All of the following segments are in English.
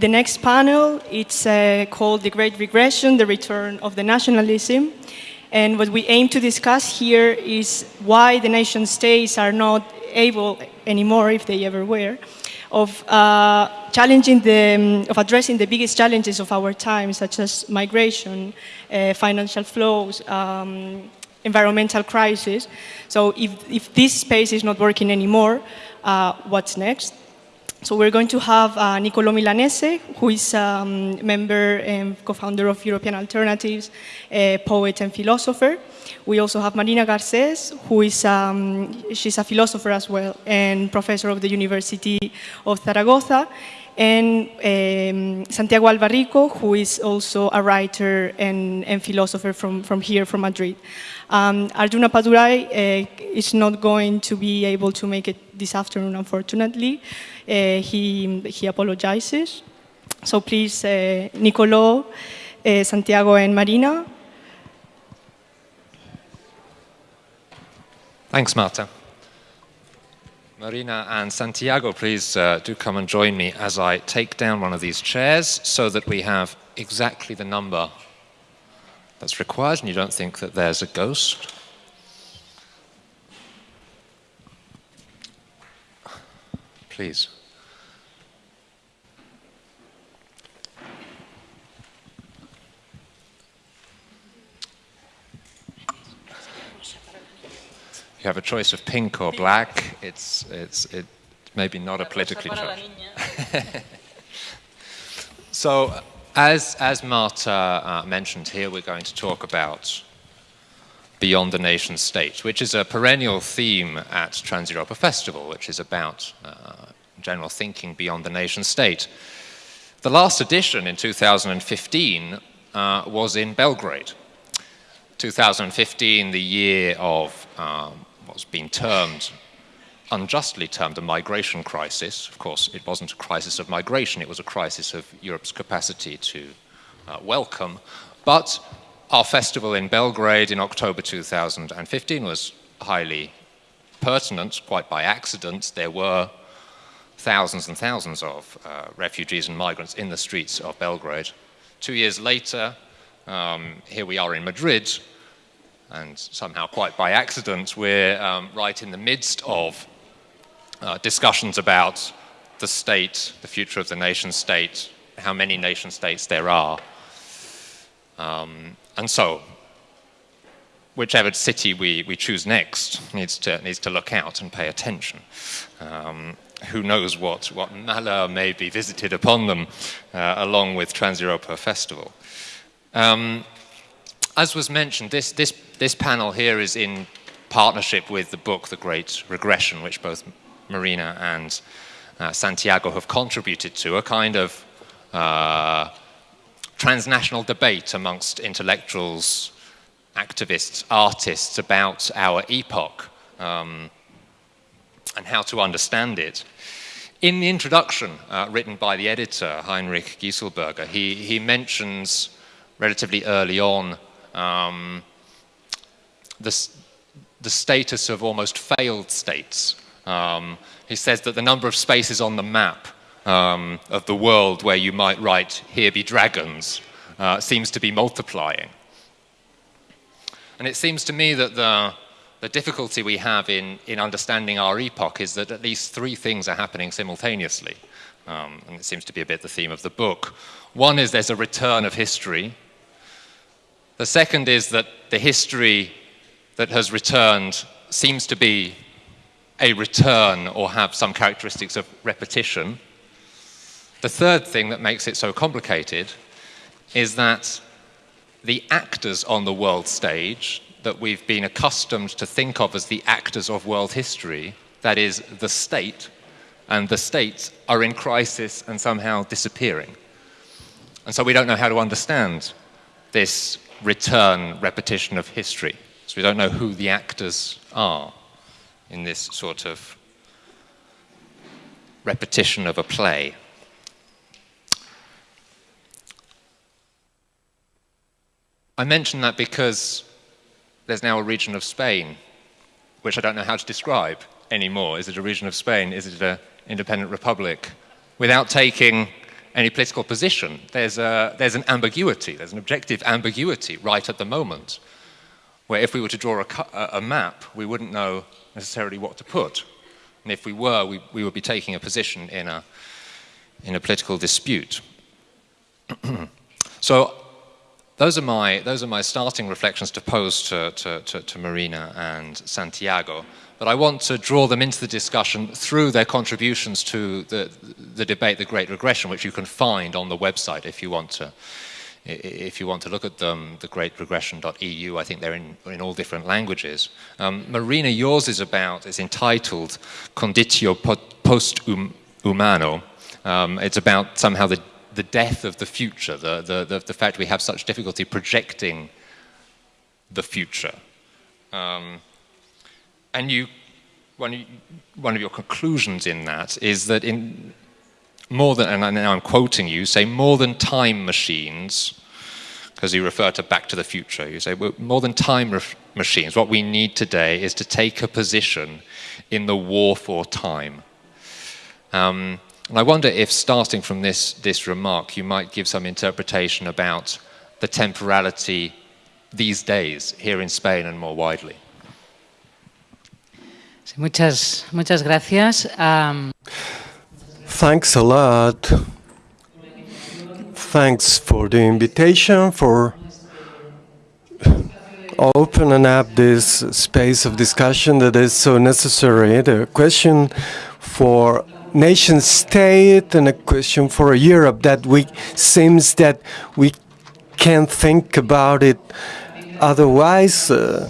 the next panel, it's uh, called The Great Regression, the Return of the Nationalism. And what we aim to discuss here is why the nation states are not able anymore, if they ever were, of uh, challenging the, um, of addressing the biggest challenges of our time, such as migration, uh, financial flows, um, environmental crisis. So if, if this space is not working anymore, uh, what's next? So we're going to have uh, Niccolò Milanese, who is a um, member and co-founder of European Alternatives, a poet and philosopher. We also have Marina Garcés, who is, um, she's a philosopher as well, and professor of the University of Zaragoza, and um, Santiago Alba Rico, who is also a writer and, and philosopher from, from here, from Madrid. Um, Arjun Appadurai uh, is not going to be able to make it this afternoon, unfortunately. Uh, he, he apologizes. So please, uh, Niccolò, uh, Santiago, and Marina. Thanks, Marta. Marina and Santiago, please uh, do come and join me as I take down one of these chairs so that we have exactly the number that's required and you don't think that there's a ghost. Please. You have a choice of pink or black. It's, it's, it maybe not a politically choice. so as, as Marta uh, mentioned here, we're going to talk about Beyond the Nation State, which is a perennial theme at Trans Europa Festival, which is about uh, general thinking beyond the nation state. The last edition in 2015 uh, was in Belgrade. 2015, the year of um, what's been termed unjustly termed a migration crisis. Of course, it wasn't a crisis of migration, it was a crisis of Europe's capacity to uh, welcome. But our festival in Belgrade in October 2015 was highly pertinent, quite by accident. There were thousands and thousands of uh, refugees and migrants in the streets of Belgrade. Two years later, um, here we are in Madrid, and somehow quite by accident, we're um, right in the midst of uh, discussions about the state, the future of the nation state, how many nation states there are. Um, and so, whichever city we, we choose next needs to, needs to look out and pay attention. Um, who knows what, what malheur may be visited upon them uh, along with Trans-Europa Festival. Um, as was mentioned, this, this, this panel here is in partnership with the book The Great Regression, which both Marina and uh, Santiago have contributed to, a kind of uh, transnational debate amongst intellectuals, activists, artists about our epoch um, and how to understand it. In the introduction uh, written by the editor, Heinrich Geiselberger, he, he mentions relatively early on um, the, the status of almost failed states um, he says that the number of spaces on the map um, of the world where you might write, here be dragons, uh, seems to be multiplying. And it seems to me that the, the difficulty we have in, in understanding our epoch is that at least three things are happening simultaneously. Um, and it seems to be a bit the theme of the book. One is there's a return of history. The second is that the history that has returned seems to be a return or have some characteristics of repetition. The third thing that makes it so complicated is that the actors on the world stage that we've been accustomed to think of as the actors of world history, that is, the state, and the states are in crisis and somehow disappearing. And so we don't know how to understand this return repetition of history. So we don't know who the actors are in this sort of repetition of a play. I mention that because there's now a region of Spain, which I don't know how to describe anymore. Is it a region of Spain? Is it an independent republic? Without taking any political position. There's, a, there's an ambiguity, there's an objective ambiguity right at the moment, where if we were to draw a, a map, we wouldn't know necessarily what to put. And if we were, we, we would be taking a position in a, in a political dispute. so those are, my, those are my starting reflections to pose to, to, to, to Marina and Santiago but I want to draw them into the discussion through their contributions to the, the debate, The Great Regression, which you can find on the website if you want to, if you want to look at them, thegreatregression.eu, I think they're in, in all different languages. Um, Marina, yours is about, is entitled Conditio Post Humano. Um, it's about somehow the, the death of the future, the, the, the, the fact we have such difficulty projecting the future. Um, and you, one, one of your conclusions in that is that in more than, and now I'm quoting you, say more than time machines, because you refer to Back to the Future, you say more than time machines, what we need today is to take a position in the war for time. Um, and I wonder if starting from this, this remark, you might give some interpretation about the temporality these days here in Spain and more widely. Muchas, muchas gracias. Um... Thanks a lot. Thanks for the invitation, for opening up this space of discussion that is so necessary. The question for nation state and a question for Europe that we seems that we can't think about it otherwise uh,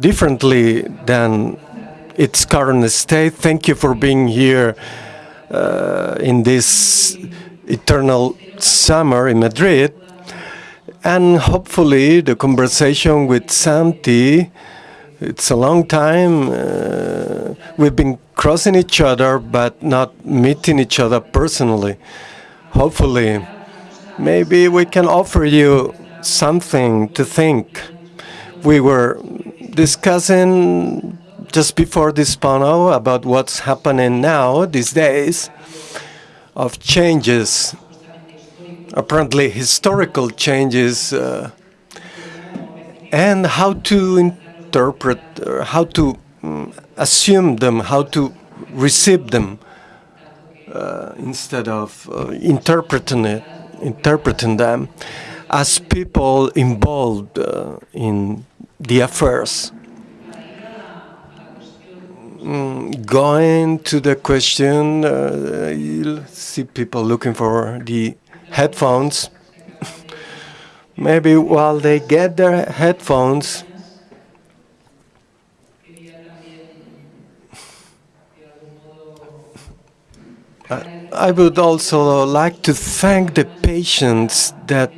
differently than its current state. Thank you for being here uh, in this eternal summer in Madrid. And hopefully the conversation with Santi, it's a long time. Uh, we've been crossing each other, but not meeting each other personally. Hopefully, maybe we can offer you something to think. We were discussing just before this panel about what's happening now these days of changes, apparently historical changes, uh, and how to interpret, uh, how to um, assume them, how to receive them uh, instead of uh, interpreting it, interpreting them as people involved uh, in the affairs Mm, going to the question, uh, you'll see people looking for the headphones. Maybe while they get their headphones, I would also like to thank the patients that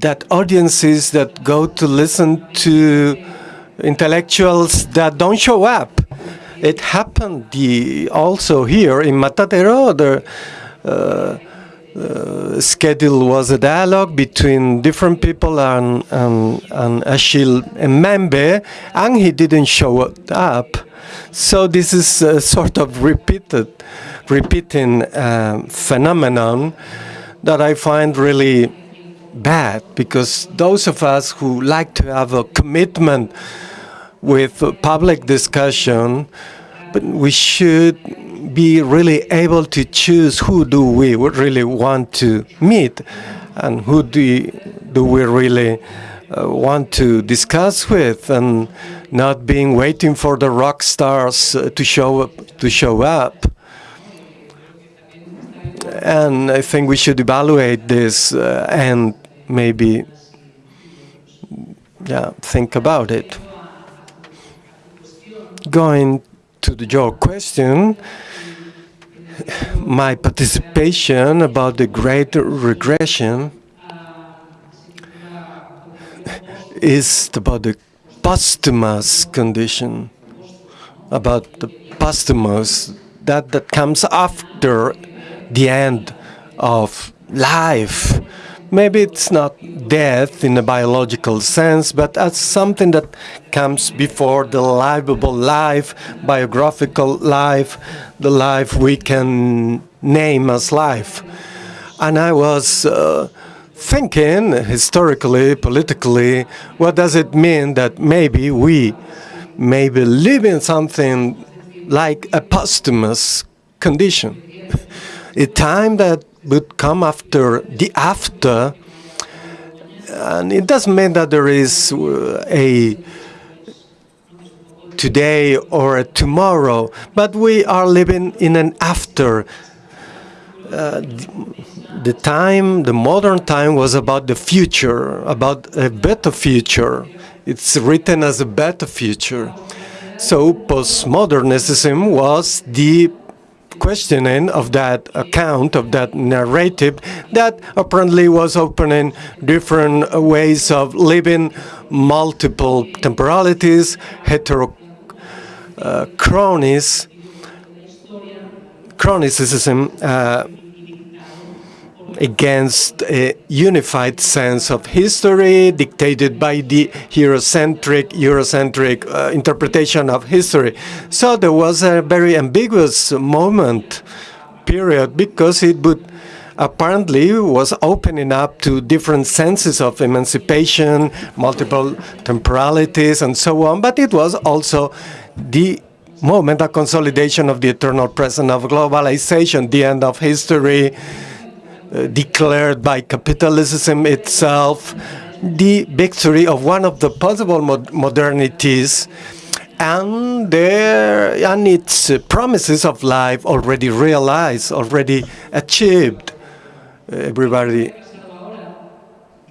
that audiences that go to listen to intellectuals that don't show up. It happened the, also here in Matadero. The uh, uh, schedule was a dialogue between different people and, and, and Achille Mbembe, and he didn't show up. So this is a sort of repeated, repeating uh, phenomenon that I find really bad because those of us who like to have a commitment with public discussion, but we should be really able to choose who do we really want to meet and who do, do we really uh, want to discuss with and not being waiting for the rock stars uh, to show up to show up. And I think we should evaluate this uh, and maybe yeah think about it. Going to the, your question, my participation about the great regression is about the posthumous condition, about the posthumous, that, that comes after the end of life maybe it's not death in a biological sense, but as something that comes before the livable life, biographical life, the life we can name as life. And I was uh, thinking historically, politically, what does it mean that maybe we maybe live in something like a posthumous condition? a time that would come after the after, and it doesn't mean that there is uh, a today or a tomorrow, but we are living in an after. Uh, the time, the modern time was about the future, about a better future. It's written as a better future. So postmodernism was the questioning of that account, of that narrative, that apparently was opening different ways of living, multiple temporalities, heterochronies, chronicism, uh, against a unified sense of history dictated by the Eurocentric, Eurocentric uh, interpretation of history. So there was a very ambiguous moment, period, because it would apparently was opening up to different senses of emancipation, multiple temporalities, and so on, but it was also the moment of consolidation of the eternal present of globalization, the end of history, declared by capitalism itself, the victory of one of the possible mod modernities, and there and its uh, promises of life already realized, already achieved. Everybody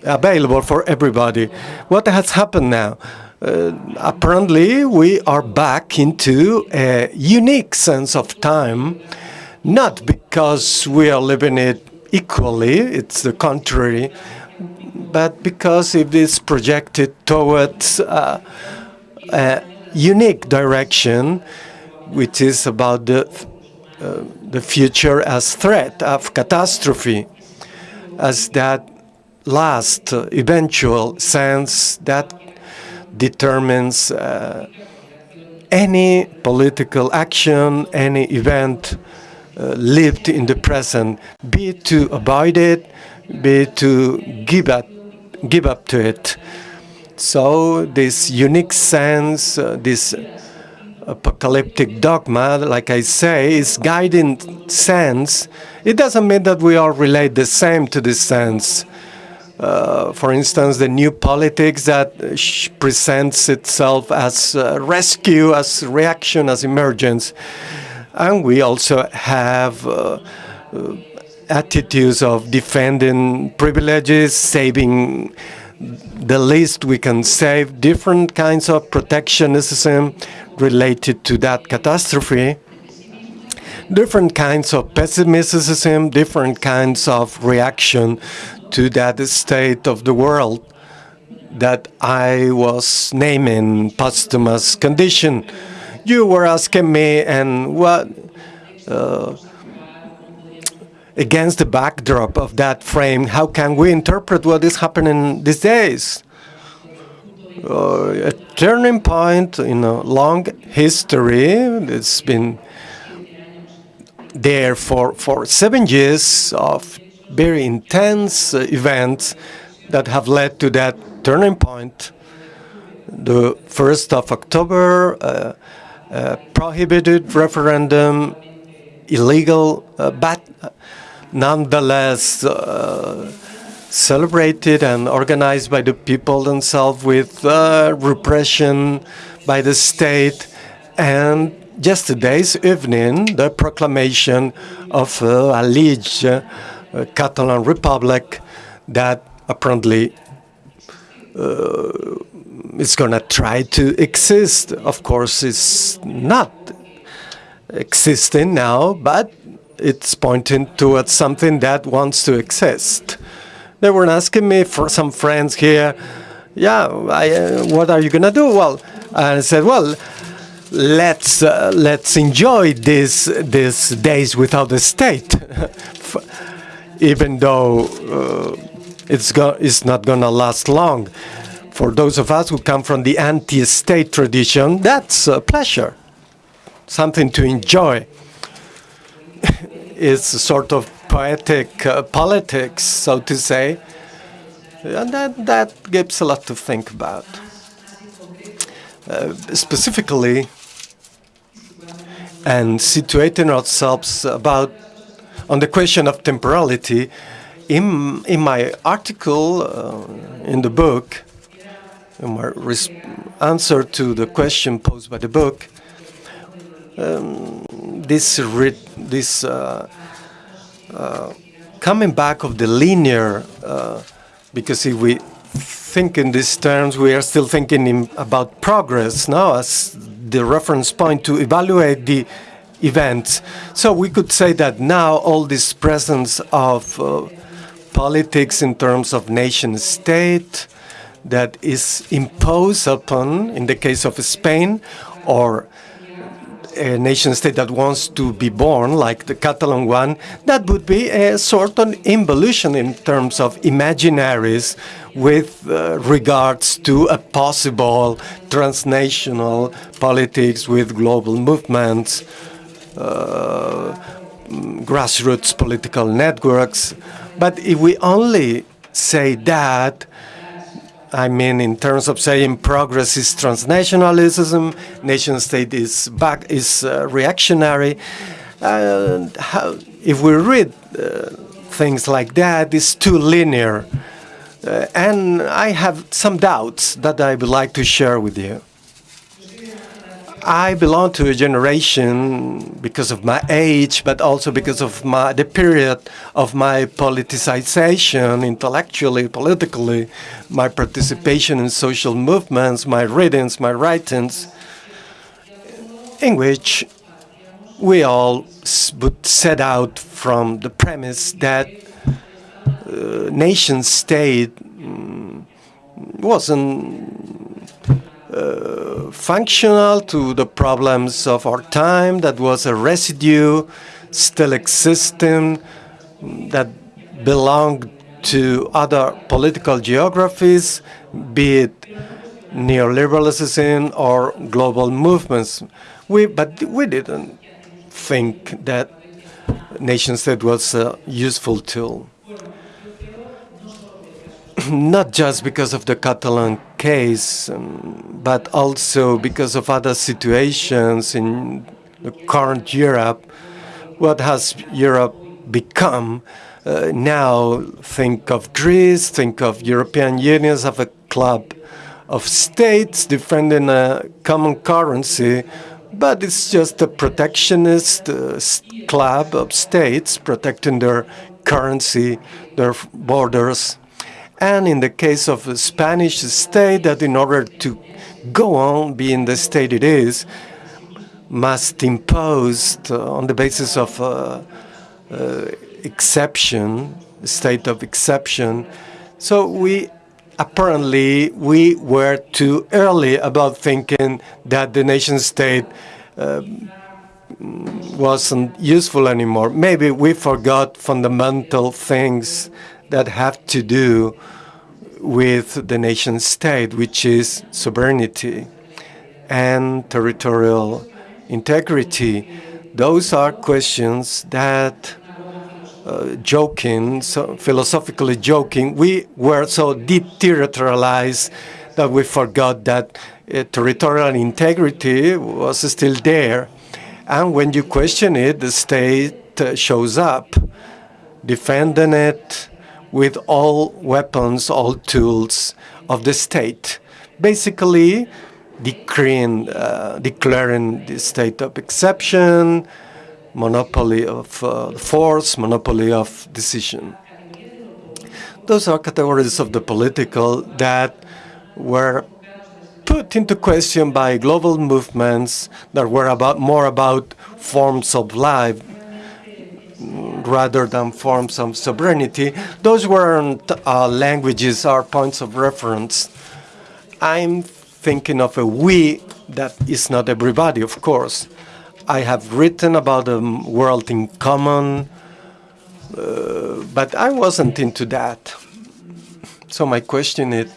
available for everybody. What has happened now? Uh, apparently, we are back into a unique sense of time, not because we are living it equally, it's the contrary, but because it is projected towards uh, a unique direction, which is about the, uh, the future as threat of catastrophe, as that last eventual sense that determines uh, any political action, any event lived in the present, be it to avoid it, be it to give up, give up to it. So this unique sense, uh, this apocalyptic dogma, like I say, is guiding sense. It doesn't mean that we all relate the same to this sense. Uh, for instance, the new politics that presents itself as uh, rescue, as reaction, as emergence. And we also have uh, uh, attitudes of defending privileges, saving the least we can save, different kinds of protectionism related to that catastrophe, different kinds of pessimism, different kinds of reaction to that state of the world that I was naming posthumous condition you were asking me and what uh, against the backdrop of that frame, how can we interpret what is happening these days? Uh, a turning point in a long history. It's been there for, for seven years of very intense events that have led to that turning point. The 1st of October, uh, uh, prohibited referendum, illegal, uh, but nonetheless uh, celebrated and organized by the people themselves with repression by the state. And yesterday's evening the proclamation of uh, alleged uh, Catalan Republic that apparently it's going to try to exist. Of course, it's not existing now, but it's pointing towards something that wants to exist. They were asking me for some friends here, yeah, I, uh, what are you going to do? Well, I said, well, let's uh, let's enjoy these these days without the state, even though uh, it's go it's not going to last long for those of us who come from the anti-state tradition, that's a pleasure, something to enjoy. it's a sort of poetic uh, politics, so to say. And that, that gives a lot to think about. Uh, specifically, and situating ourselves about on the question of temporality, in, in my article uh, in the book, my answer to the question posed by the book, um, this this uh, uh, coming back of the linear, uh, because if we think in these terms, we are still thinking in, about progress now as the reference point to evaluate the events. So we could say that now all this presence of uh, politics in terms of nation state that is imposed upon, in the case of Spain, or a nation state that wants to be born, like the Catalan one, that would be a sort of involution in terms of imaginaries with uh, regards to a possible transnational politics with global movements, uh, grassroots political networks. But if we only say that, I mean, in terms of saying progress is transnationalism, nation state is back is uh, reactionary. Uh, how, if we read uh, things like that, it's too linear. Uh, and I have some doubts that I would like to share with you. I belong to a generation because of my age, but also because of my the period of my politicization, intellectually, politically, my participation in social movements, my readings, my writings, in which we all would set out from the premise that uh, nation state mm, wasn't functional to the problems of our time, that was a residue still existing, that belonged to other political geographies, be it neoliberalism or global movements. We, but we didn't think that nation state was a useful tool not just because of the Catalan case, um, but also because of other situations in the current Europe. What has Europe become? Uh, now think of Greece, think of European Union as a club of states defending a common currency, but it's just a protectionist uh, club of states protecting their currency, their borders, and in the case of the Spanish state, that in order to go on being the state it is, must impose uh, on the basis of uh, uh, exception, state of exception. So we apparently we were too early about thinking that the nation state uh, wasn't useful anymore. Maybe we forgot fundamental things that have to do with the nation state, which is sovereignty and territorial integrity. Those are questions that, uh, joking, so philosophically joking, we were so deterritorialized that we forgot that uh, territorial integrity was still there. And when you question it, the state uh, shows up, defending it, with all weapons, all tools of the state, basically decreeing, uh, declaring the state of exception, monopoly of uh, force, monopoly of decision. Those are categories of the political that were put into question by global movements that were about more about forms of life rather than forms of sovereignty. Those weren't uh, languages or points of reference. I'm thinking of a we that is not everybody, of course. I have written about a world in common, uh, but I wasn't into that. So my question is,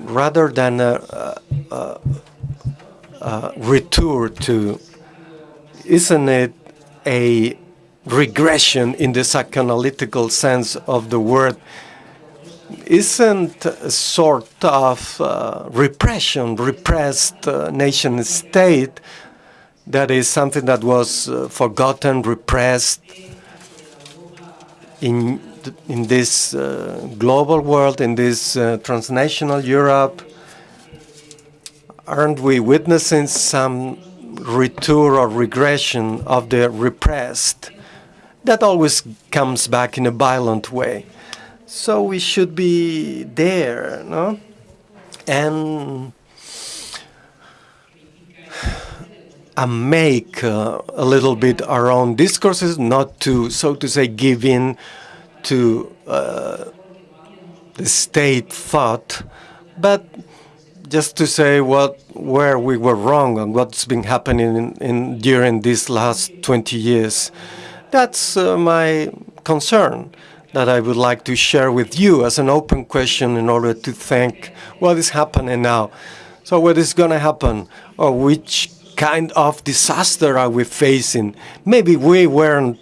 rather than a, a, a, a retour to, isn't it a regression in the psychoanalytical sense of the word isn't a sort of uh, repression, repressed uh, nation state that is something that was uh, forgotten, repressed in in this uh, global world, in this uh, transnational Europe. Aren't we witnessing some retour or regression of the repressed? That always comes back in a violent way. So we should be there, no? And and make uh, a little bit our own discourses, not to, so to say, give in to uh, the state thought, but just to say what where we were wrong and what's been happening in, in during these last 20 years. That's uh, my concern that I would like to share with you as an open question in order to think what is happening now. So what is going to happen or which kind of disaster are we facing? Maybe we weren't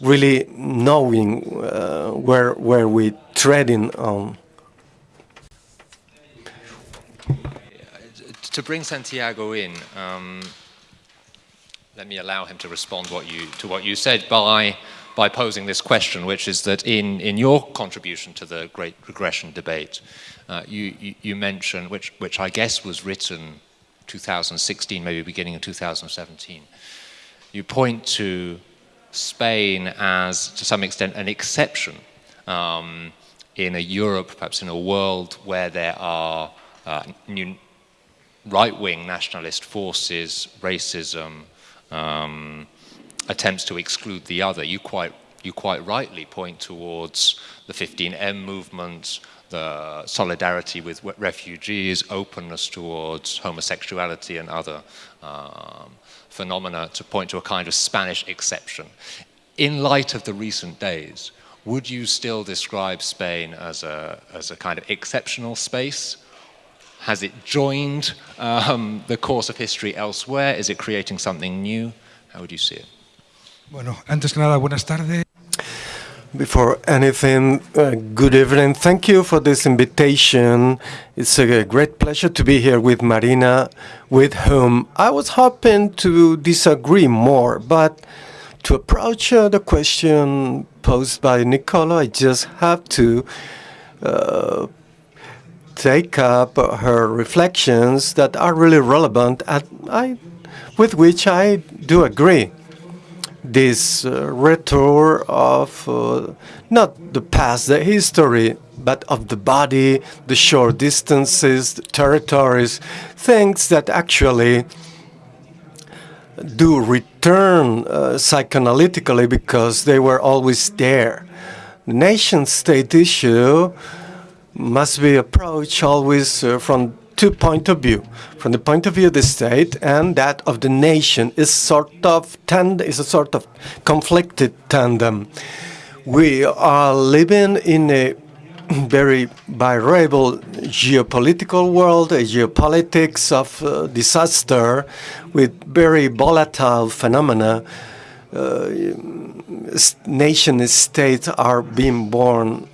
really knowing uh, where where we're treading on. To bring Santiago in, um, let me allow him to respond what you, to what you said by by posing this question, which is that in, in your contribution to the Great Regression debate, uh, you, you, you mentioned, which, which I guess was written 2016, maybe beginning of 2017, you point to Spain as, to some extent, an exception um, in a Europe, perhaps in a world where there are uh, right-wing nationalist forces, racism, um, attempts to exclude the other. You quite, you quite rightly point towards the 15M movement, the solidarity with refugees, openness towards homosexuality and other um, phenomena to point to a kind of Spanish exception. In light of the recent days, would you still describe Spain as a, as a kind of exceptional space? Has it joined um, the course of history elsewhere? Is it creating something new? How would you see it? Bueno, antes que nada, buenas tardes. Before anything, uh, good evening. Thank you for this invitation. It's a great pleasure to be here with Marina, with whom I was hoping to disagree more, but to approach uh, the question posed by Nicola, I just have to uh, take up her reflections that are really relevant I, with which I do agree this uh, retour of uh, not the past, the history, but of the body, the short distances, the territories, things that actually do return uh, psychoanalytically because they were always there. The nation-state issue must be approached always uh, from two point of view. From the point of view of the state and that of the nation is sort of tend is a sort of conflicted tandem. We are living in a very variable geopolitical world, a geopolitics of uh, disaster with very volatile phenomena. Uh, nation states are being born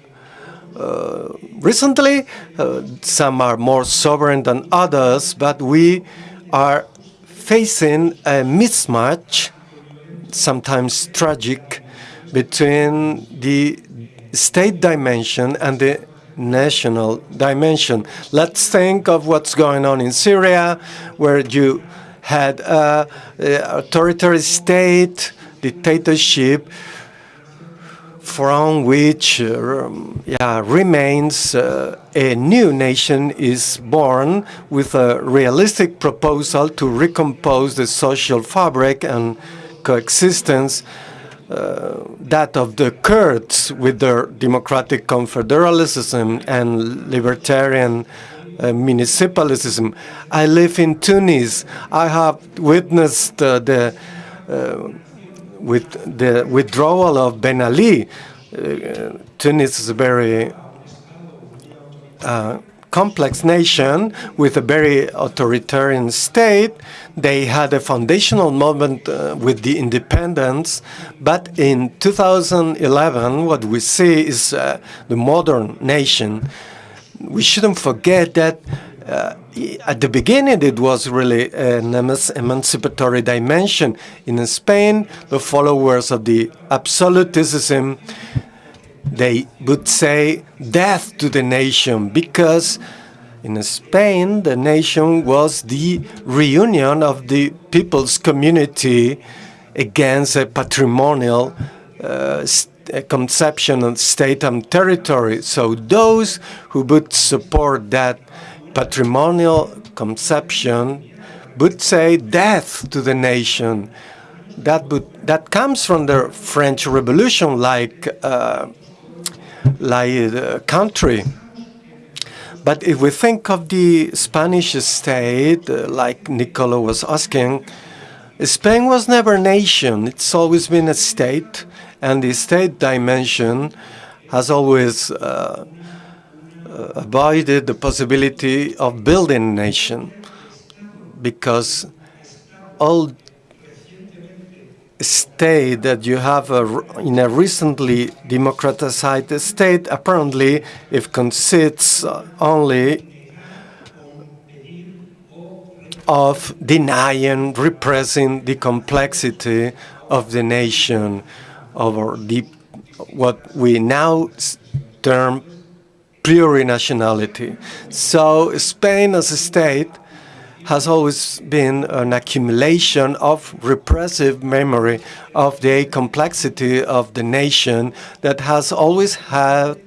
recently. Uh, some are more sovereign than others, but we are facing a mismatch, sometimes tragic, between the state dimension and the national dimension. Let's think of what's going on in Syria, where you had a, a authoritarian state, dictatorship, from which uh, yeah, remains uh, a new nation is born with a realistic proposal to recompose the social fabric and coexistence uh, that of the Kurds with their democratic confederalism and libertarian uh, municipalism. I live in Tunis. I have witnessed uh, the uh, with the withdrawal of Ben Ali, uh, Tunis is a very uh, complex nation with a very authoritarian state. They had a foundational moment uh, with the independence, but in 2011, what we see is uh, the modern nation. We shouldn't forget that uh, at the beginning, it was really an emancipatory dimension. In Spain, the followers of the absolutism, they would say death to the nation because in Spain, the nation was the reunion of the people's community against a patrimonial uh, conception of state and territory. So those who would support that patrimonial conception would say death to the nation. That would that comes from the French Revolution, like uh, like the country. But if we think of the Spanish state, uh, like Nicola was asking, Spain was never a nation. It's always been a state, and the state dimension has always uh, avoided the possibility of building nation because all state that you have a, in a recently democratized state apparently if consists uh, only of denying, repressing the complexity of the nation over the what we now term plurinationality. So Spain as a state has always been an accumulation of repressive memory of the complexity of the nation that has always had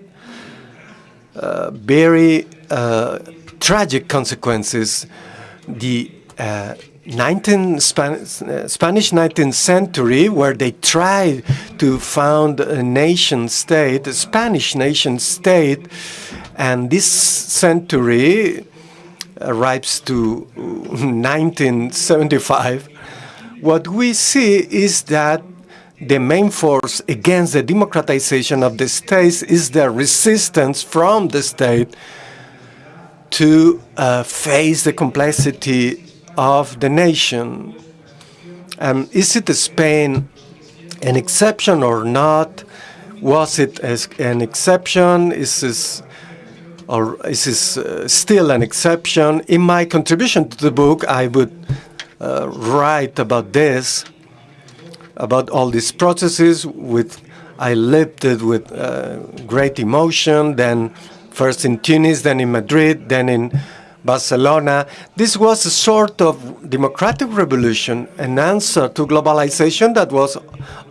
uh, very uh, tragic consequences. The uh, 19 Span Spanish 19th century, where they tried to found a nation state, a Spanish nation state, and this century arrives to 1975, what we see is that the main force against the democratization of the states is the resistance from the state to uh, face the complexity of the nation. Um, is it Spain an exception or not? Was it an exception? Is this, or is this uh, still an exception? In my contribution to the book, I would uh, write about this, about all these processes. With I lived it with uh, great emotion. Then first in Tunis, then in Madrid, then in Barcelona. This was a sort of democratic revolution, an answer to globalization that was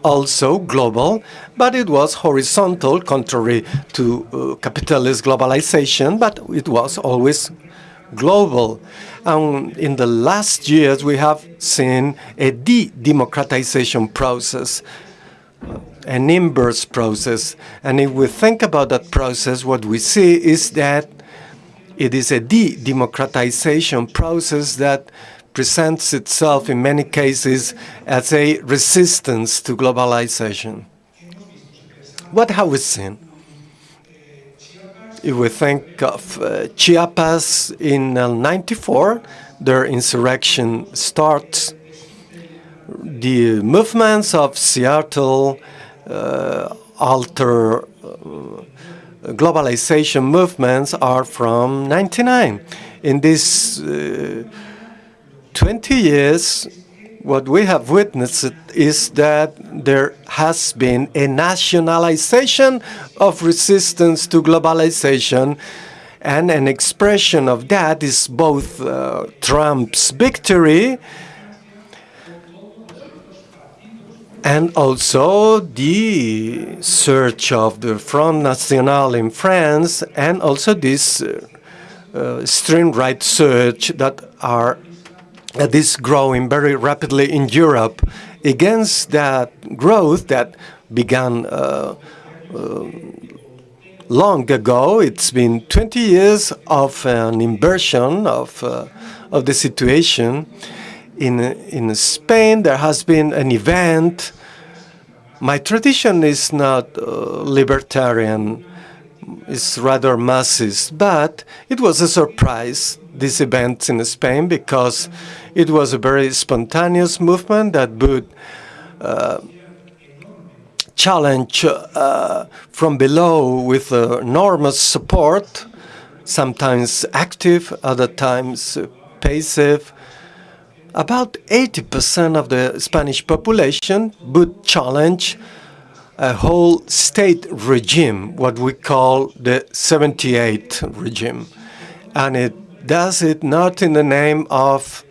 also global, but it was horizontal, contrary to uh, capitalist globalization, but it was always global. And in the last years, we have seen a de-democratization process, an inverse process. And if we think about that process, what we see is that it is a de-democratization process that presents itself in many cases as a resistance to globalization. What have we seen? If we think of uh, Chiapas in uh, 94, their insurrection starts. The movements of Seattle uh, alter uh, globalization movements are from 99. In these uh, 20 years, what we have witnessed is that there has been a nationalization of resistance to globalization and an expression of that is both uh, Trump's victory and also the search of the Front National in France, and also this uh, uh, extreme right search that are that is growing very rapidly in Europe against that growth that began uh, uh, long ago. It's been 20 years of an inversion of uh, of the situation in, in Spain, there has been an event. My tradition is not uh, libertarian. it's rather Marxist, but it was a surprise, this event in Spain, because it was a very spontaneous movement that would uh, challenge uh, from below with enormous support, sometimes active, other times passive. About 80% of the Spanish population would challenge a whole state regime, what we call the 78 regime. And it does it not in the name of,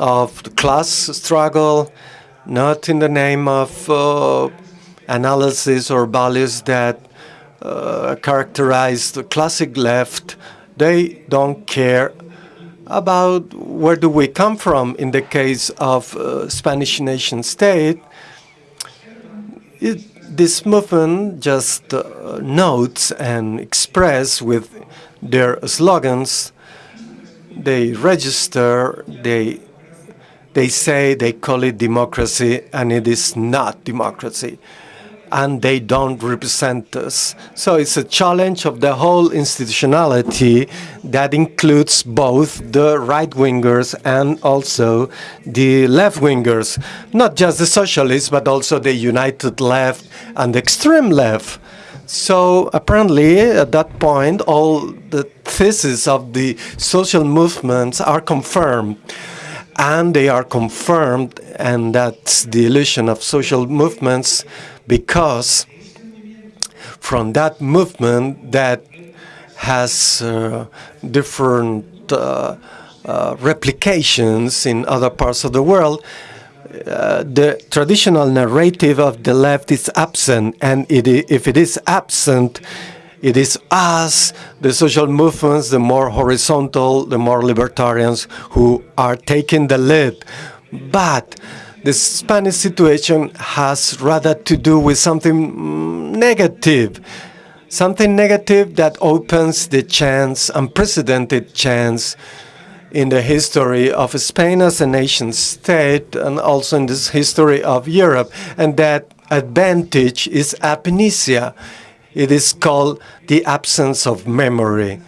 of class struggle, not in the name of uh, analysis or values that uh, characterize the classic left. They don't care about where do we come from in the case of uh, Spanish nation state. It, this movement just uh, notes and express with their slogans. They register, they they say they call it democracy, and it is not democracy. And they don't represent us. So it's a challenge of the whole institutionality that includes both the right wingers and also the left wingers. Not just the socialists, but also the united left and the extreme left. So apparently, at that point, all the theses of the social movements are confirmed and they are confirmed, and that's the illusion of social movements, because from that movement that has uh, different uh, uh, replications in other parts of the world, uh, the traditional narrative of the left is absent, and it, if it is absent, it is us, the social movements, the more horizontal, the more libertarians who are taking the lead. But the Spanish situation has rather to do with something mm, negative, something negative that opens the chance, unprecedented chance, in the history of Spain as a nation state and also in this history of Europe. And that advantage is amnesia. It is called the absence of memory.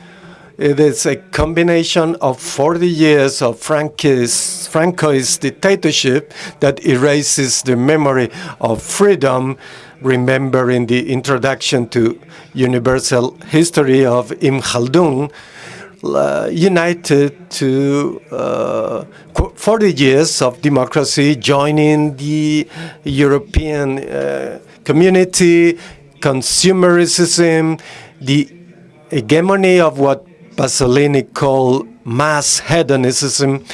It is a combination of 40 years of Francoist, dictatorship that erases the memory of freedom, remembering the introduction to universal history of Ibn Khaldun, uh, united to uh, 40 years of democracy, joining the European uh, community, consumerism, the hegemony of what Pasolini called mass hedonism.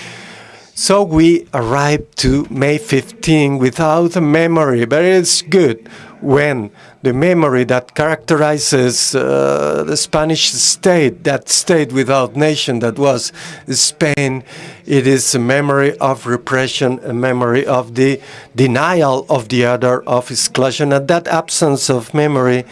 So we arrived to May 15 without a memory, but it's good when the memory that characterizes uh, the Spanish state, that state without nation that was Spain, it is a memory of repression, a memory of the denial of the other, of exclusion, and that absence of memory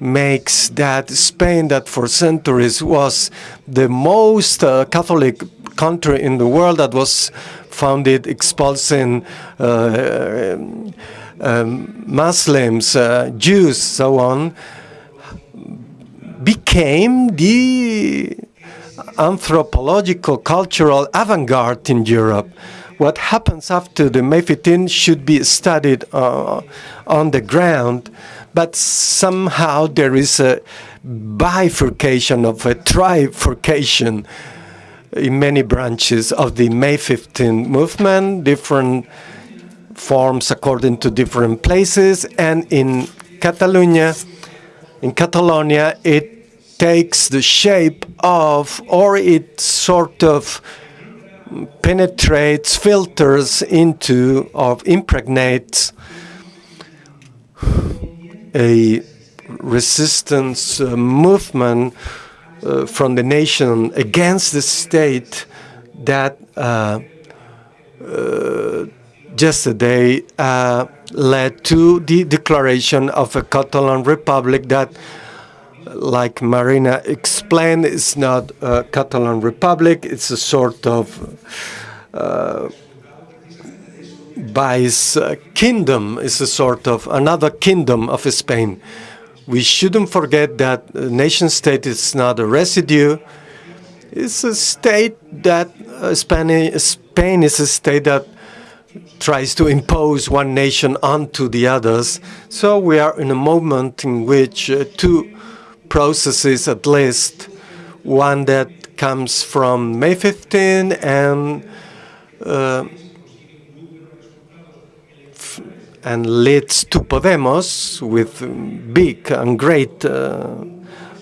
makes that Spain, that for centuries was the most uh, Catholic country in the world that was founded expulsing uh, um, Muslims, uh, Jews, so on, became the anthropological cultural avant-garde in Europe. What happens after the May 15 should be studied uh, on the ground, but somehow there is a bifurcation of a trifurcation in many branches of the May 15 movement, different forms according to different places, and in Catalonia, in Catalonia, it takes the shape of, or it sort of penetrates, filters into, or impregnates a resistance uh, movement uh, from the nation against the state that uh, uh yesterday uh, led to the declaration of a Catalan republic that, like Marina explained, is not a Catalan republic. It's a sort of uh, vice uh, kingdom. is a sort of another kingdom of Spain we shouldn't forget that nation state is not a residue. It's a state that uh, Spain, Spain is a state that tries to impose one nation onto the others. So we are in a moment in which uh, two processes, at least, one that comes from May 15 and uh, and leads to Podemos with big and great uh,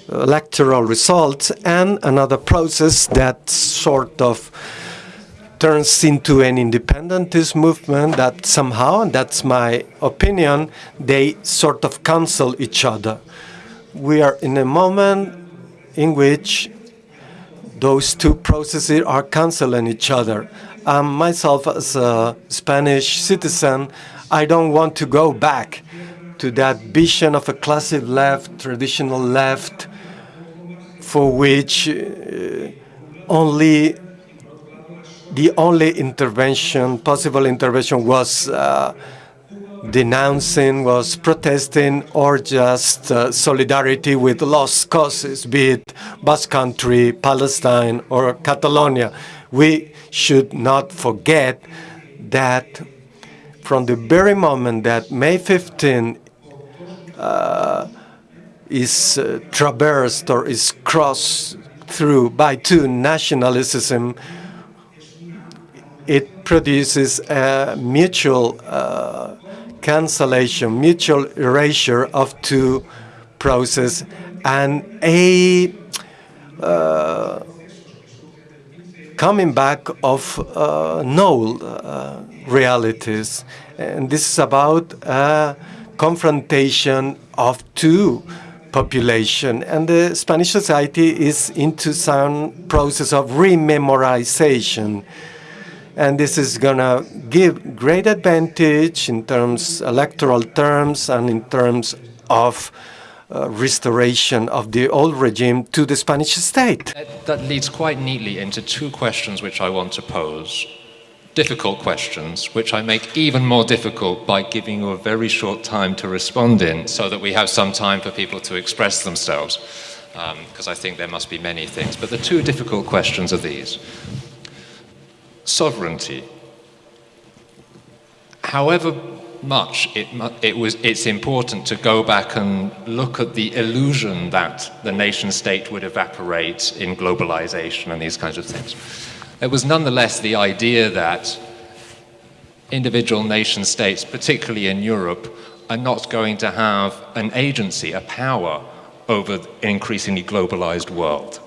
electoral results, and another process that sort of turns into an independentist movement that somehow, and that's my opinion, they sort of cancel each other. We are in a moment in which those two processes are canceling each other. Um, myself, as a Spanish citizen, I don't want to go back to that vision of a classic left, traditional left, for which uh, only the only intervention, possible intervention, was uh, denouncing, was protesting, or just uh, solidarity with lost causes, be it Basque Country, Palestine, or Catalonia. We should not forget that from the very moment that May 15 uh, is uh, traversed or is crossed through by two nationalism, it produces a mutual uh, cancellation, mutual erasure of two processes and a uh, coming back of uh, null uh, realities. And this is about a confrontation of two population. And the Spanish society is into some process of rememorization. And this is going to give great advantage in terms, electoral terms, and in terms of uh, restoration of the old regime to the Spanish state. That, that leads quite neatly into two questions which I want to pose difficult questions, which I make even more difficult by giving you a very short time to respond in so that we have some time for people to express themselves, because um, I think there must be many things. But the two difficult questions are these. Sovereignty. However much it, it was, it's important to go back and look at the illusion that the nation state would evaporate in globalization and these kinds of things. It was nonetheless the idea that individual nation states, particularly in Europe, are not going to have an agency, a power over an increasingly globalized world.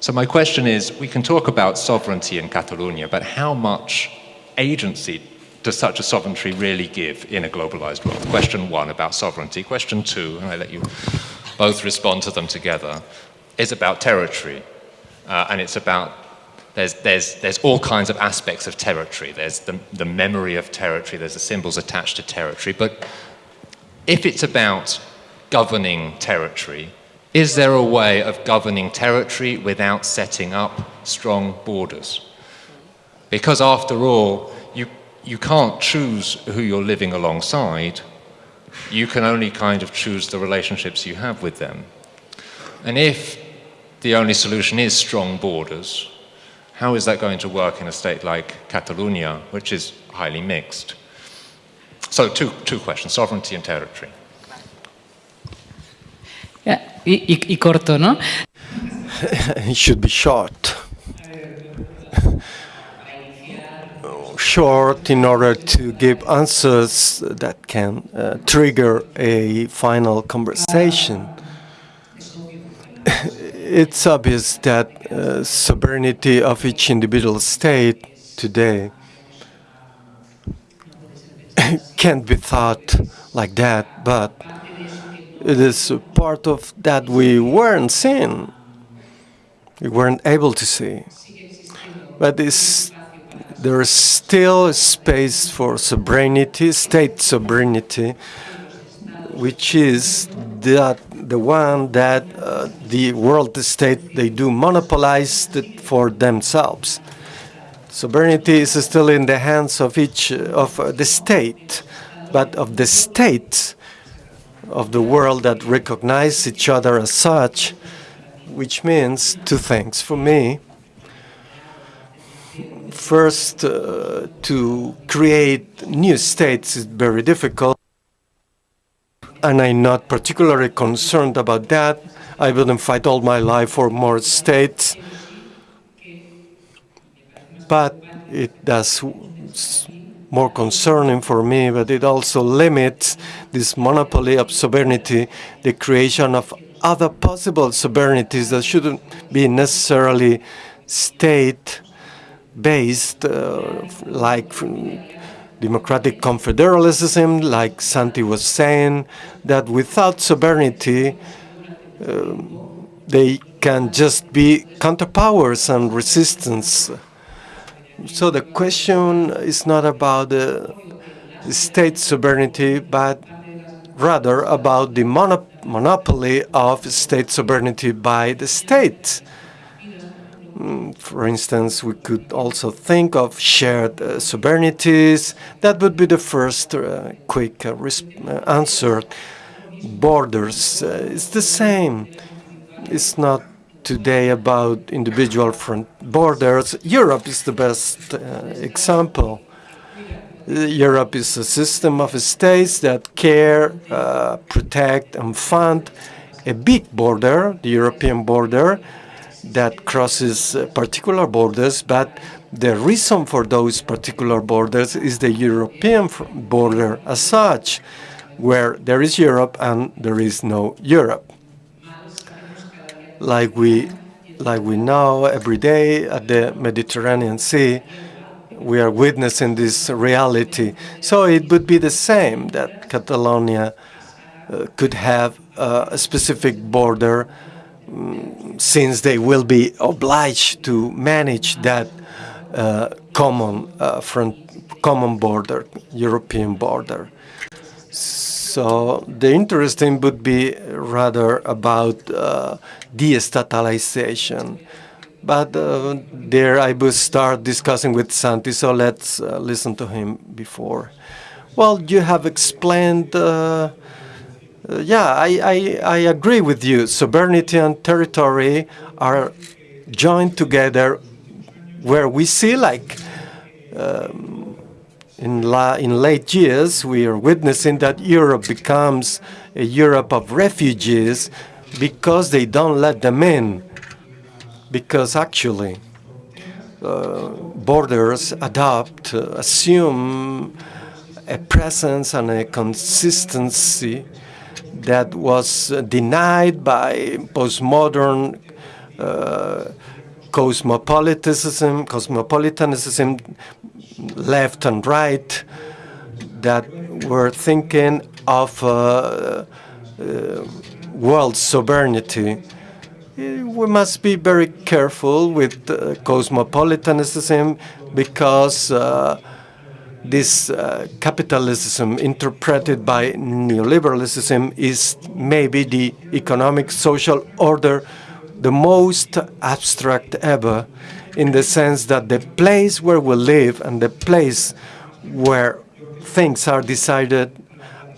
So my question is, we can talk about sovereignty in Catalonia, but how much agency does such a sovereignty really give in a globalized world? Question one about sovereignty. Question two, and I let you both respond to them together, is about territory. Uh, and it's about there's, there's, there's all kinds of aspects of territory. There's the, the memory of territory, there's the symbols attached to territory. But if it's about governing territory, is there a way of governing territory without setting up strong borders? Because after all, you, you can't choose who you're living alongside. You can only kind of choose the relationships you have with them. And if the only solution is strong borders, how is that going to work in a state like Catalonia, which is highly mixed? So two, two questions, sovereignty and territory. Yeah, y, y, y corto, ¿no? it should be short. Short in order to give answers that can uh, trigger a final conversation it's obvious that uh, sovereignty of each individual state today can't be thought like that, but it is part of that we weren't seeing, we weren't able to see. But there is still space for sovereignty, state sovereignty, which is that the one that uh, the world state they do monopolize it for themselves. Sovereignty is still in the hands of each of uh, the state, but of the states, of the world that recognize each other as such, which means two things for me. First, uh, to create new states is very difficult, and I'm not particularly concerned about that. I wouldn't fight all my life for more states, but it does more concerning for me, but it also limits this monopoly of sovereignty, the creation of other possible sovereignties that shouldn't be necessarily state-based, uh, like democratic confederalism, like Santi was saying, that without sovereignty, um, they can just be counterpowers and resistance. So the question is not about the state sovereignty, but rather about the monop monopoly of state sovereignty by the state. Mm, for instance, we could also think of shared uh, sovereignties. That would be the first uh, quick uh, uh answer. Borders, uh, it's the same. It's not today about individual front borders. Europe is the best uh, example. Europe is a system of states that care, protect, and fund a big border, the European border, that crosses uh, particular borders, but the reason for those particular borders is the European border as such, where there is Europe and there is no Europe. Like we, like we know every day at the Mediterranean Sea, we are witnessing this reality. So it would be the same that Catalonia uh, could have uh, a specific border since they will be obliged to manage that uh, common uh, front, common border, European border. So the interesting would be rather about uh, destatalization. But uh, there I will start discussing with Santi, so let's uh, listen to him before. Well, you have explained, uh yeah, I, I, I, agree with you. Sovereignty and territory are joined together where we see like um, in, la in late years, we are witnessing that Europe becomes a Europe of refugees because they don't let them in because actually uh, borders adopt, uh, assume a presence and a consistency that was uh, denied by postmodern uh, cosmopolitanism, cosmopolitanism, left and right, that were thinking of uh, uh, world sovereignty. We must be very careful with uh, cosmopolitanism because uh, this uh, capitalism interpreted by neoliberalism is maybe the economic social order the most abstract ever in the sense that the place where we live and the place where things are decided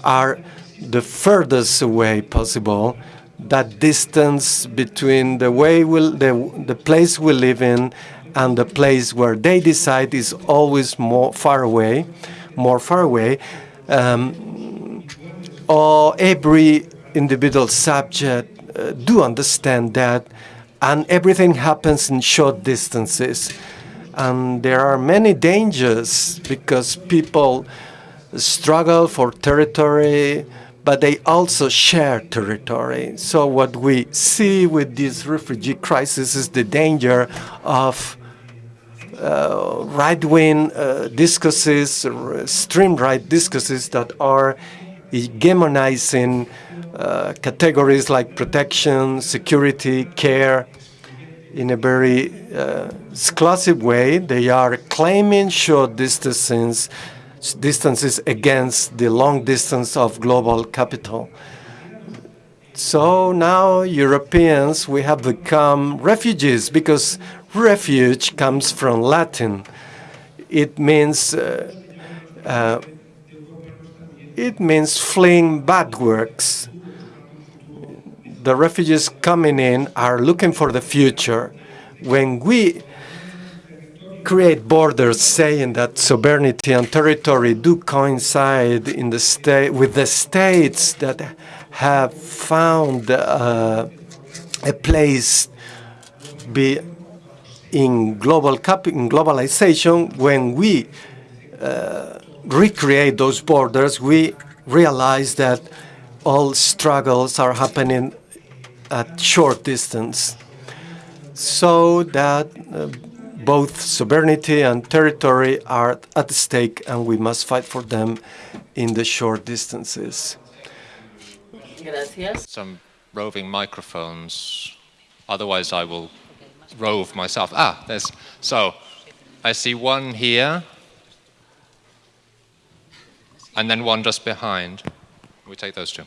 are the furthest away possible. That distance between the way we, the, the place we live in and the place where they decide is always more far away, more far away. Um, or every individual subject uh, do understand that, and everything happens in short distances. And there are many dangers because people struggle for territory, but they also share territory. So what we see with this refugee crisis is the danger of right-wing uh, discourses, extreme right discourses that are hegemonizing uh, categories like protection, security, care in a very uh, exclusive way. They are claiming short distances distances against the long distance of global capital. So now Europeans, we have become refugees because refuge comes from Latin. It means uh, uh, it means fleeing bad works. The refugees coming in are looking for the future. When we create borders saying that sovereignty and territory do coincide in the state with the states that have found uh, a place be in global in globalization when we uh, recreate those borders we realize that all struggles are happening at short distance so that uh, both sovereignty and territory are at stake and we must fight for them in the short distances. Gracias. Some roving microphones. Otherwise, I will rove myself. Ah, there's. So, I see one here, and then one just behind. We take those two.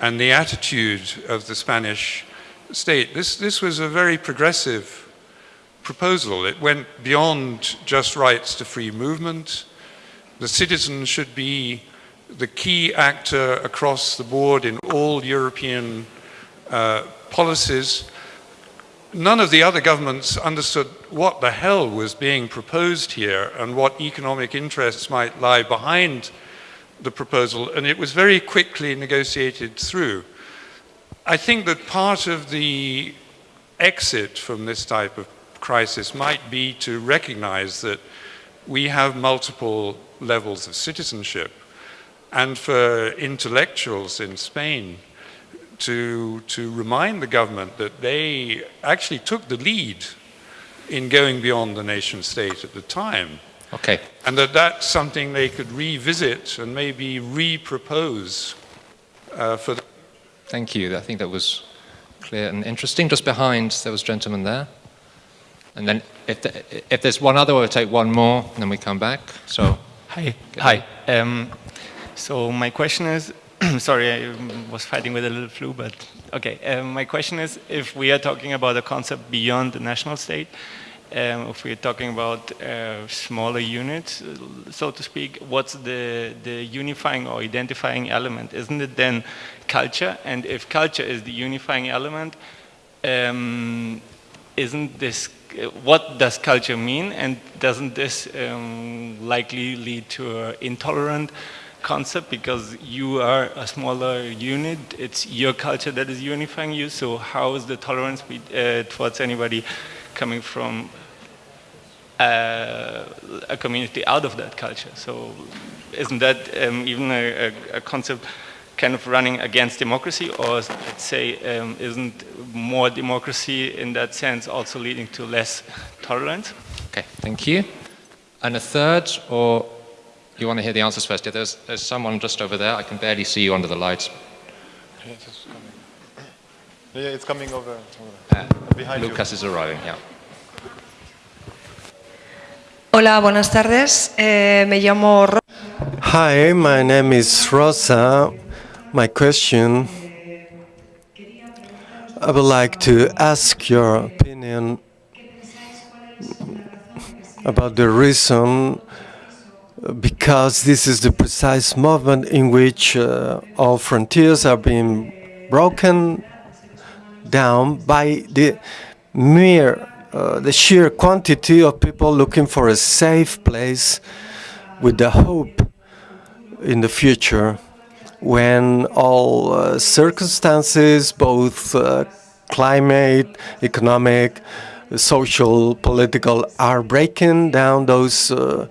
And the attitude of the Spanish state. This, this was a very progressive proposal. It went beyond just rights to free movement. The citizen should be the key actor across the board in all European uh, policies. None of the other governments understood what the hell was being proposed here and what economic interests might lie behind the proposal, and it was very quickly negotiated through. I think that part of the exit from this type of crisis might be to recognize that we have multiple levels of citizenship, and for intellectuals in Spain to, to remind the government that they actually took the lead in going beyond the nation state at the time Okay. And that that's something they could revisit and maybe re-propose uh, for Thank you. I think that was clear and interesting. Just behind, there was a gentleman there. And then if, the, if there's one other, we'll take one more, and then we come back. So. Hi. Hi. Um, so my question is, sorry, I was fighting with a little flu, but okay. Um, my question is, if we are talking about a concept beyond the national state, um, if we're talking about uh, smaller units, so to speak, what's the, the unifying or identifying element? Isn't it then culture? And if culture is the unifying element, um, isn't this, what does culture mean? And doesn't this um, likely lead to an intolerant concept because you are a smaller unit, it's your culture that is unifying you, so how is the tolerance be, uh, towards anybody coming from uh, a community out of that culture. So isn't that um, even a, a, concept kind of running against democracy, or let's say, um, isn't more democracy in that sense also leading to less tolerance? Okay, thank you. And a third, or you want to hear the answers first? Yeah, there's, there's someone just over there. I can barely see you under the lights. Yeah, it's coming over. Uh, Behind you. Lucas is arriving, yeah. Hola, buenas tardes. Eh, me llamo Ro Hi, my name is Rosa. My question I would like to ask your opinion about the reason because this is the precise moment in which uh, all frontiers are being broken down by the mere uh, the sheer quantity of people looking for a safe place with the hope in the future when all uh, circumstances, both uh, climate, economic, social, political, are breaking down those uh,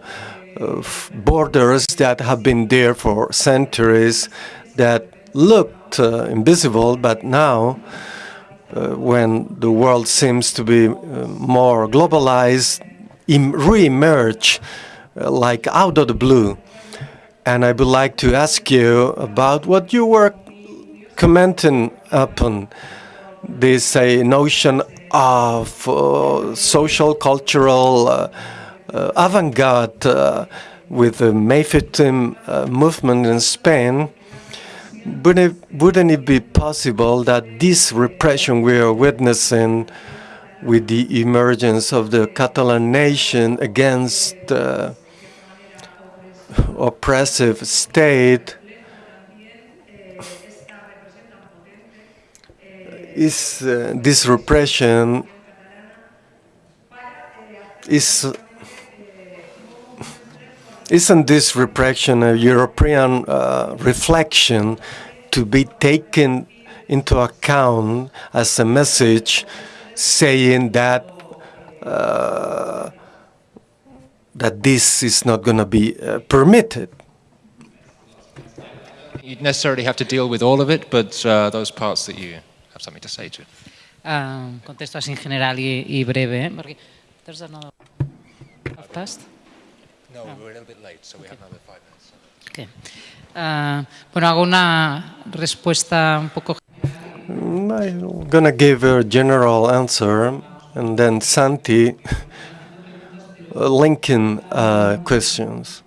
uh, borders that have been there for centuries that looked uh, invisible, but now uh, when the world seems to be uh, more globalized, em- re-emerge uh, like out of the blue. And I would like to ask you about what you were commenting upon this notion of uh, social, cultural uh, avant-garde with the Mayfitim uh, movement in Spain. Wouldn't it, wouldn't it be possible that this repression we are witnessing with the emergence of the Catalan nation against uh, oppressive state is uh, this repression is isn't this repression a European uh, reflection to be taken into account as a message saying that uh, that this is not going to be uh, permitted? You'd necessarily have to deal with all of it, but uh, those parts that you have something to say to. Ah, contesto así en general y, y breve, ¿eh? Porque there's another half past. No, we're a little bit late, so we have another five minutes. Okay. Ah, bueno, hago una respuesta un poco Mm, I'm going to give a general answer and then Santi uh, linking uh, questions.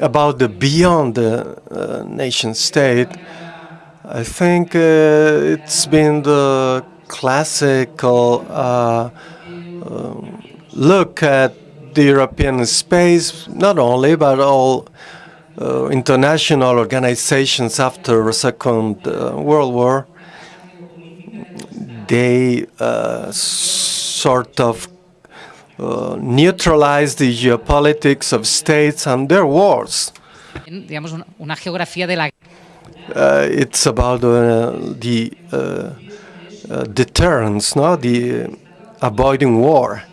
About the beyond the uh, nation state, I think uh, it's been the classical uh, um, look at the European space, not only, but all uh, international organizations after the Second uh, World War. They uh, sort of uh, neutralized the geopolitics of states and their wars. digamos, una, una geografía de la Uh, it's about uh, the uh, uh, deterrence, no, the avoiding war.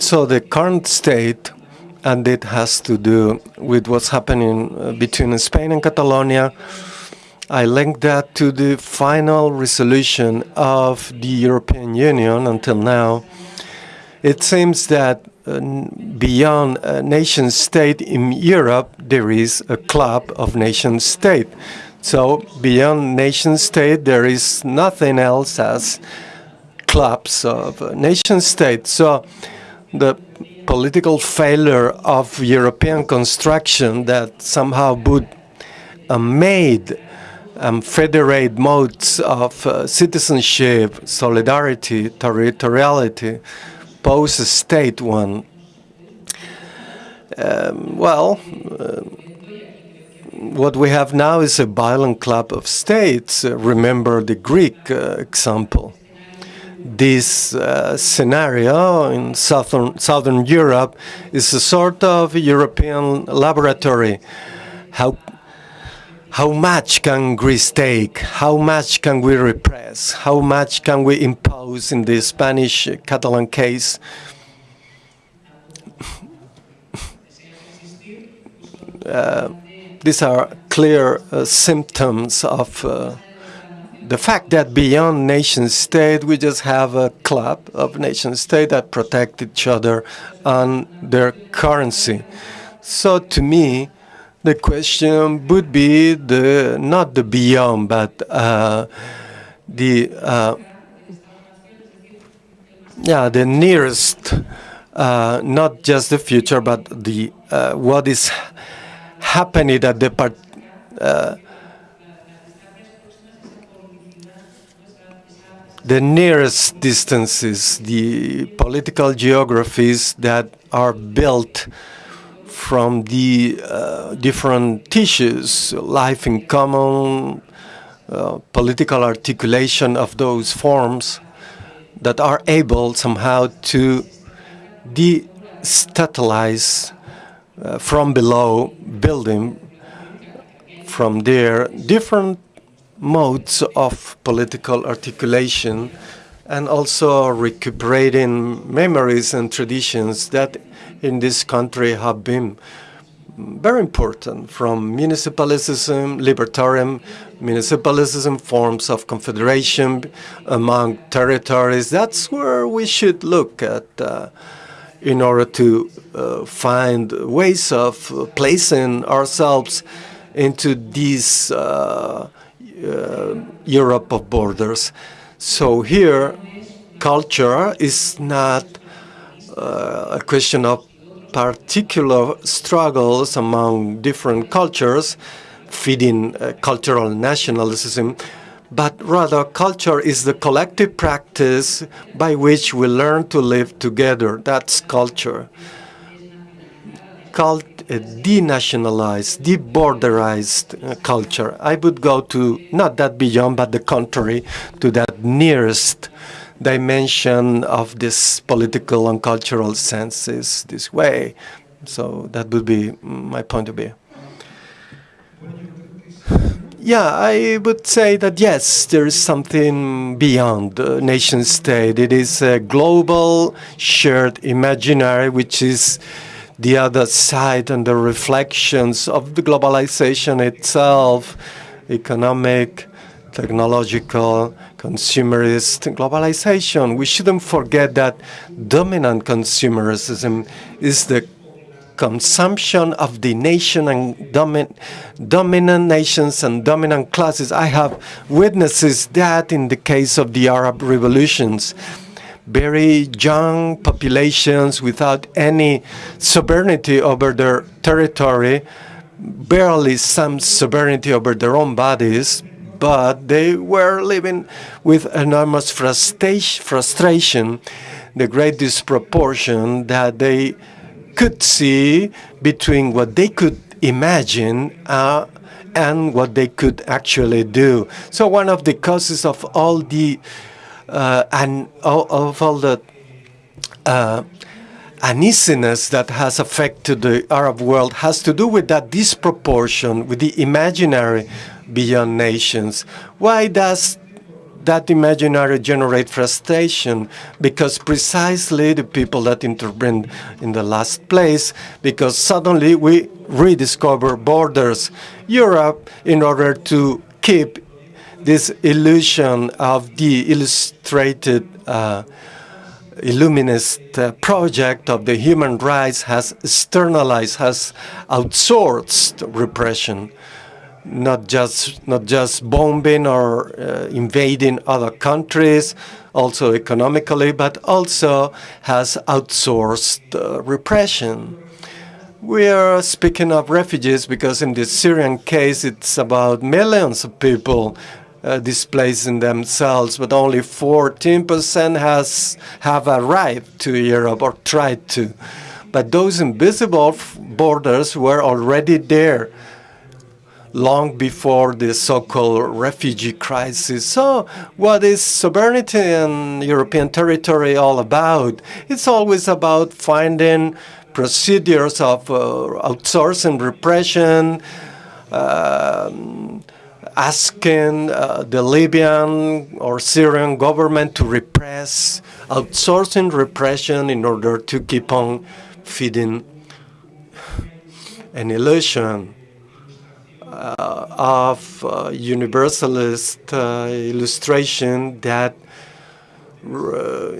So the current state, and it has to do with what's happening uh, between Spain and Catalonia. I link that to the final resolution of the European Union until now. It seems that uh, beyond a nation state in Europe, there is a club of nation state. So beyond nation state, there is nothing else as clubs of uh, nation states. So the political failure of European construction that somehow would uh, made um, federate modes of uh, citizenship, solidarity, territoriality, pose a state one. Um, well, uh, what we have now is a violent club of states. Uh, remember the Greek uh, example. This uh, scenario in southern, southern Europe is a sort of European laboratory. How how much can Greece take? How much can we repress? How much can we impose in the Spanish Catalan case? uh, these are clear uh, symptoms of uh, the fact that beyond nation state, we just have a club of nation state that protect each other on their currency. So to me, the question would be the not the beyond, but uh, the uh, yeah the nearest, uh, not just the future, but the uh, what is happening at the part. The nearest distances, the political geographies that are built from the uh, different tissues, life in common, uh, political articulation of those forms that are able somehow to destabilize uh, from below building from there different modes of political articulation and also recuperating memories and traditions that in this country have been very important from municipalism, libertarian municipalism, forms of confederation among territories. That's where we should look at uh, in order to uh, find ways of placing ourselves into these uh, Europe of borders. So here, culture is not uh, a question of particular struggles among different cultures, feeding uh, cultural nationalism, but rather culture is the collective practice by which we learn to live together. That's culture. Cult denationalized, deborderized uh, culture. I would go to not that beyond, but the contrary, to that nearest dimension of this political and cultural senses this way. So that would be my point of view. Yeah, I would say that yes, there is something beyond the nation state. It is a global shared imaginary which is the other side and the reflections of the globalization itself, economic, technological, consumerist globalization. We shouldn't forget that dominant consumerism is the consumption of the nation and domin dominant nations and dominant classes. I have witnesses that in the case of the Arab revolutions very young populations without any sovereignty over their territory, barely some sovereignty over their own bodies, but they were living with enormous frustration, the great disproportion that they could see between what they could imagine uh, and what they could actually do. So one of the causes of all the uh, and of all the uh, uneasiness that has affected the Arab world has to do with that disproportion with the imaginary beyond nations. Why does that imaginary generate frustration? Because precisely the people that intervened in the last place, because suddenly we rediscover borders. Europe, in order to keep this illusion of the illustrated uh, Illuminist uh, project of the human rights has externalized, has outsourced repression, not just not just bombing or uh, invading other countries, also economically, but also has outsourced uh, repression. We are speaking of refugees because in the Syrian case, it's about millions of people uh, displacing themselves, but only 14% has have arrived to Europe or tried to. But those invisible borders were already there long before the so-called refugee crisis. So what is sovereignty and European territory all about? It's always about finding procedures of uh, outsourcing repression, um, asking uh, the Libyan or Syrian government to repress, outsourcing repression in order to keep on feeding an illusion uh, of uh, universalist uh, illustration that,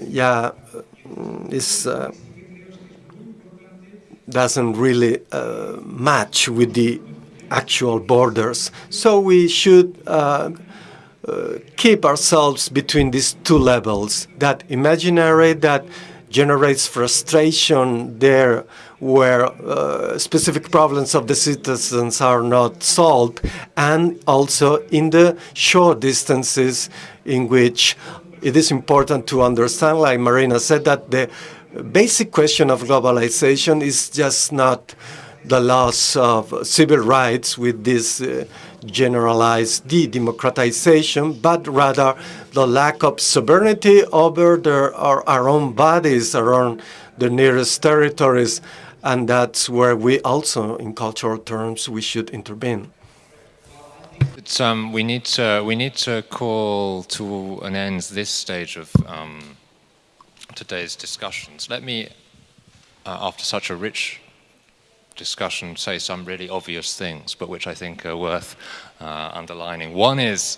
yeah, is doesn't really match with the actual borders. So we should uh, uh, keep ourselves between these two levels, that imaginary that generates frustration there where uh, specific problems of the citizens are not solved, and also in the short distances in which it is important to understand, like Marina said, that the basic question of globalization is just not the loss of civil rights with this uh, generalized de-democratization, but rather the lack of sovereignty over our, our own bodies, around the nearest territories, and that's where we also, in cultural terms, we should intervene. Um, we need to we need to call to an end this stage of um, today's discussions. Let me, uh, after such a rich discussion say some really obvious things, but which I think are worth uh, underlining. One is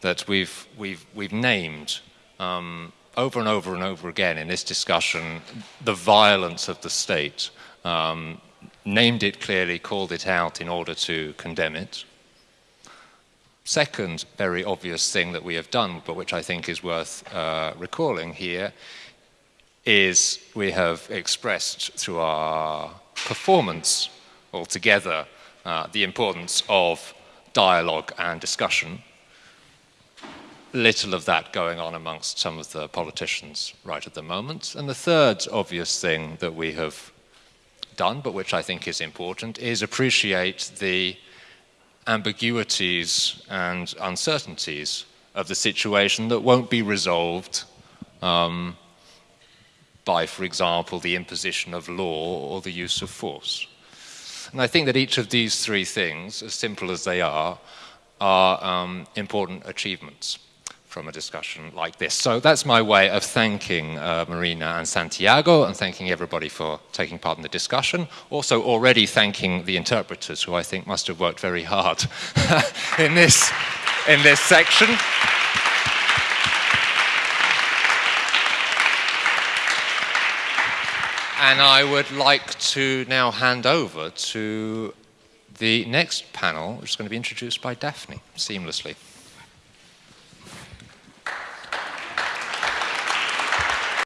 that we've, we've, we've named um, over and over and over again in this discussion the violence of the state, um, named it clearly, called it out in order to condemn it. Second very obvious thing that we have done, but which I think is worth uh, recalling here, is we have expressed through our performance altogether, uh, the importance of dialogue and discussion. Little of that going on amongst some of the politicians right at the moment. And the third obvious thing that we have done, but which I think is important, is appreciate the ambiguities and uncertainties of the situation that won't be resolved um, by, for example, the imposition of law or the use of force. And I think that each of these three things, as simple as they are, are um, important achievements from a discussion like this. So that's my way of thanking uh, Marina and Santiago and thanking everybody for taking part in the discussion. Also already thanking the interpreters who I think must have worked very hard in, this, in this section. And I would like to now hand over to the next panel, which is going to be introduced by Daphne seamlessly.